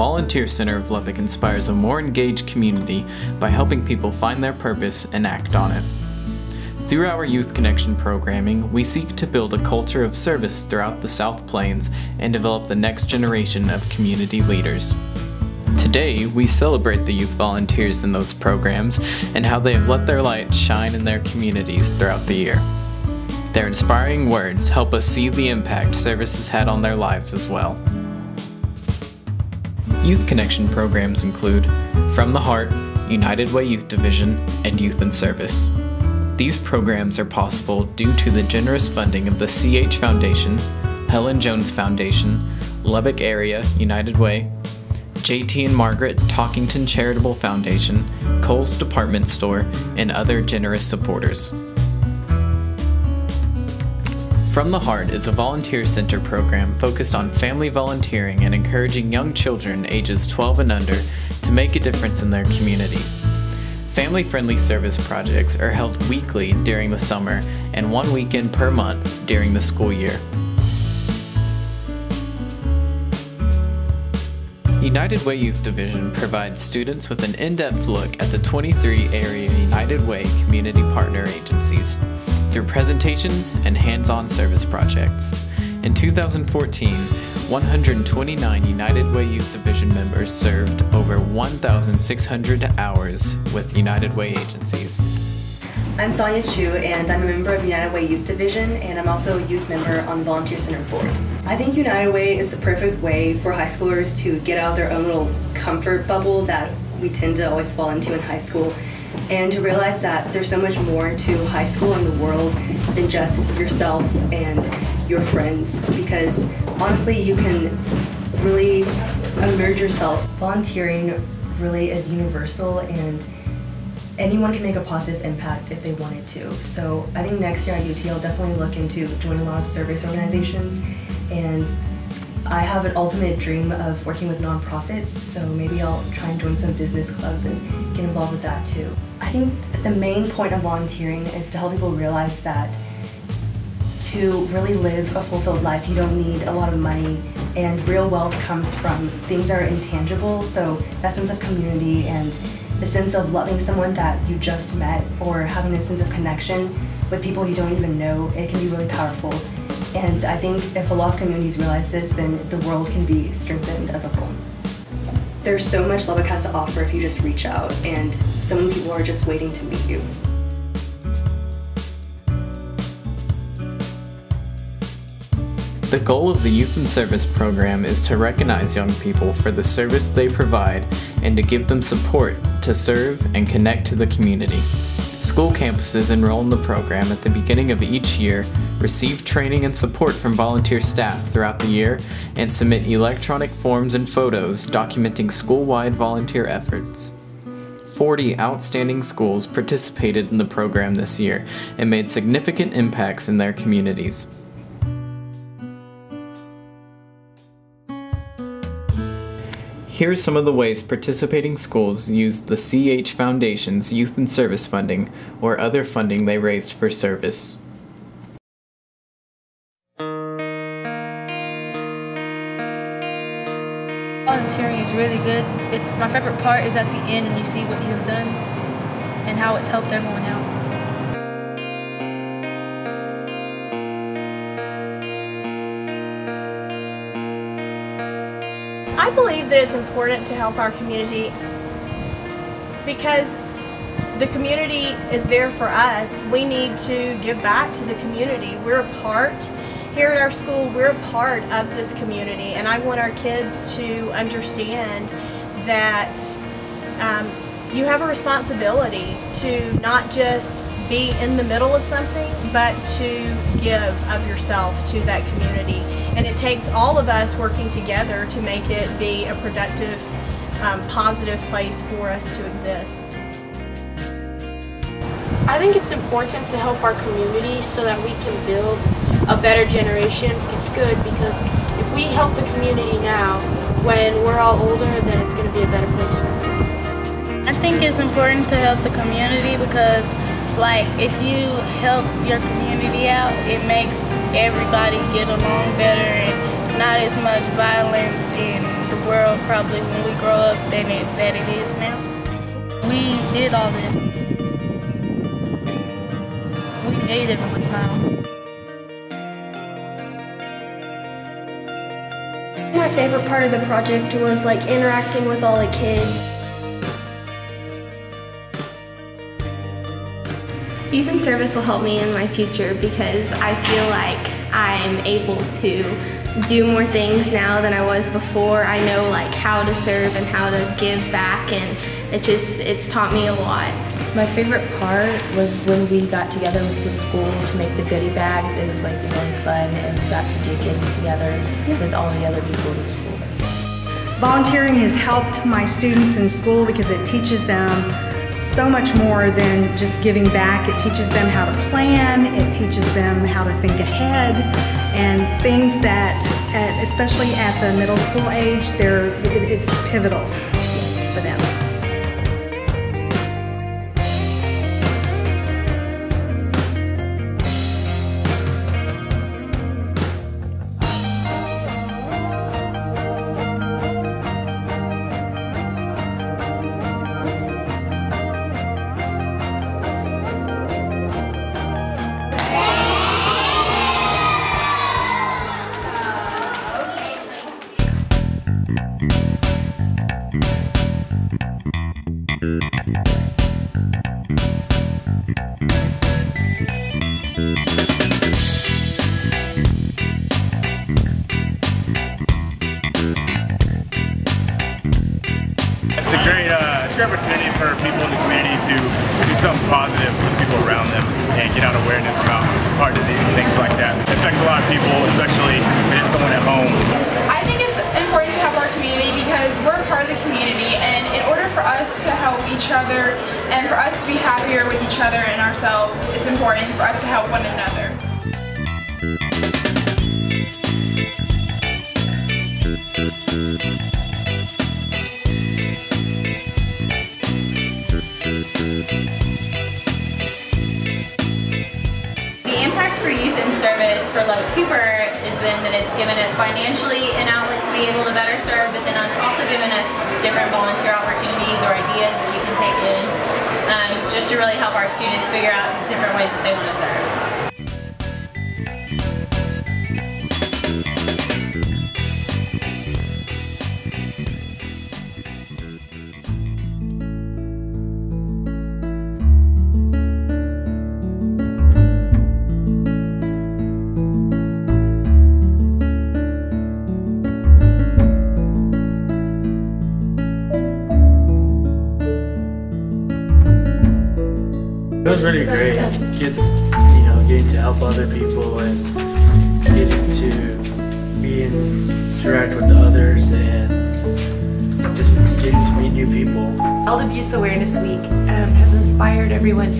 Volunteer Center of Lubbock inspires a more engaged community by helping people find their purpose and act on it. Through our Youth Connection programming, we seek to build a culture of service throughout the South Plains and develop the next generation of community leaders. Today, we celebrate the youth volunteers in those programs and how they have let their light shine in their communities throughout the year. Their inspiring words help us see the impact service has had on their lives as well. Youth Connection programs include From the Heart, United Way Youth Division, and Youth in Service. These programs are possible due to the generous funding of the CH Foundation, Helen Jones Foundation, Lubbock Area United Way, JT and Margaret Talkington Charitable Foundation, Kohl's Department Store, and other generous supporters. From the Heart is a volunteer center program focused on family volunteering and encouraging young children ages 12 and under to make a difference in their community. Family friendly service projects are held weekly during the summer and one weekend per month during the school year. United Way Youth Division provides students with an in-depth look at the 23 area United Way community partner agencies through presentations and hands-on service projects. In 2014, 129 United Way Youth Division members served over 1,600 hours with United Way agencies. I'm Sonia Chu and I'm a member of United Way Youth Division and I'm also a youth member on the Volunteer Center Board. I think United Way is the perfect way for high schoolers to get out of their own little comfort bubble that we tend to always fall into in high school and to realize that there's so much more to high school and the world than just yourself and your friends because honestly you can really immerse yourself. Volunteering really is universal and anyone can make a positive impact if they wanted to. So I think next year at UT I'll definitely look into joining a lot of service organizations and I have an ultimate dream of working with nonprofits, so maybe I'll try and join some business clubs and get involved with that too. I think the main point of volunteering is to help people realize that to really live a fulfilled life, you don't need a lot of money and real wealth comes from things that are intangible, so that sense of community and the sense of loving someone that you just met or having a sense of connection with people you don't even know, it can be really powerful. And I think if a lot of communities realize this, then the world can be strengthened as a whole. There's so much Lubbock has to offer if you just reach out, and so many people are just waiting to meet you. The goal of the Youth in Service program is to recognize young people for the service they provide and to give them support to serve and connect to the community. School campuses enroll in the program at the beginning of each year, receive training and support from volunteer staff throughout the year, and submit electronic forms and photos documenting school-wide volunteer efforts. 40 outstanding schools participated in the program this year and made significant impacts in their communities. Here are some of the ways participating schools used the CH Foundation's Youth and Service funding or other funding they raised for service. Volunteering is really good. It's my favorite part is at the end and you see what you have done and how it's helped everyone out. I believe that it's important to help our community because the community is there for us. We need to give back to the community. We're a part here at our school, we're a part of this community and I want our kids to understand that um, you have a responsibility to not just be in the middle of something, but to give of yourself to that community. And it takes all of us working together to make it be a productive, um, positive place for us to exist. I think it's important to help our community so that we can build a better generation. It's good because if we help the community now, when we're all older, then it's going to be a better place for everyone. I think it's important to help the community because like if you help your community out, it makes everybody get along better and not as much violence in the world probably when we grow up than it, that it is now. We did all this. We made everyone smile. My favorite part of the project was like interacting with all the kids. Youth in service will help me in my future because I feel like I'm able to do more things now than I was before. I know like how to serve and how to give back and it just, it's taught me a lot. My favorite part was when we got together with the school to make the goodie bags. It was like really fun and we got to do things together with all the other people in the school. Volunteering has helped my students in school because it teaches them so much more than just giving back. It teaches them how to plan, it teaches them how to think ahead, and things that, at, especially at the middle school age, they're, it, it's pivotal for them. Us to be happier with each other and ourselves, it's important for us to help one another. The impact for youth in service for Lubbock Cooper has been that it's given us financially an outlet to be able to better serve, but then it's also given us different volunteer opportunities or ideas that we can take in just to really help our students figure out different ways that they want to serve. Interact with the others and just getting to meet new people. Child Abuse Awareness Week um, has inspired everyone.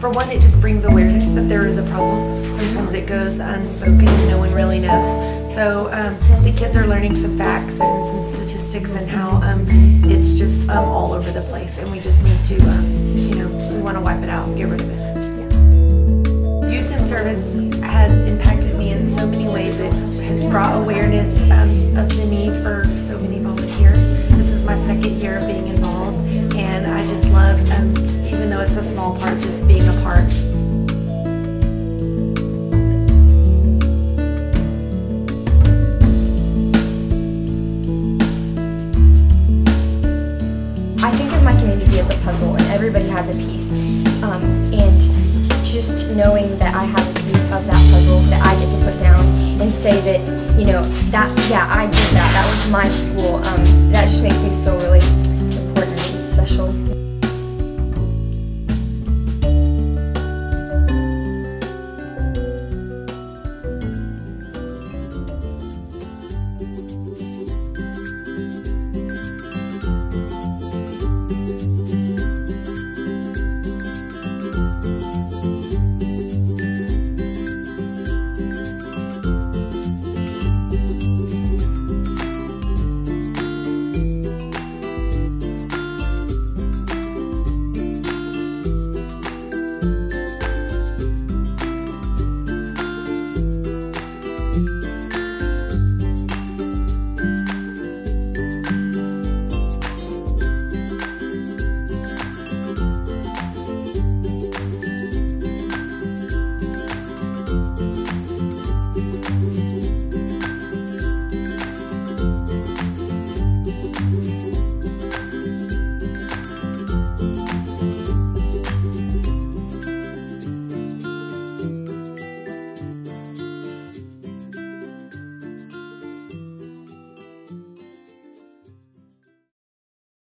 For one, it just brings awareness that there is a problem. Sometimes it goes unspoken and no one really knows. So um, the kids are learning some facts and some statistics and how um, it's just um, all over the place and we just need to, um, you know, we want to wipe it out and get rid of it. Youth in service has impacted me in so many ways. It has brought awareness um, of the need for so many volunteers. This is my second year of being involved and I just love, um, even though it's a small part, just being a part. Say that, you know, that, yeah, I did that. That was my school. Um, that just makes me feel really important and special.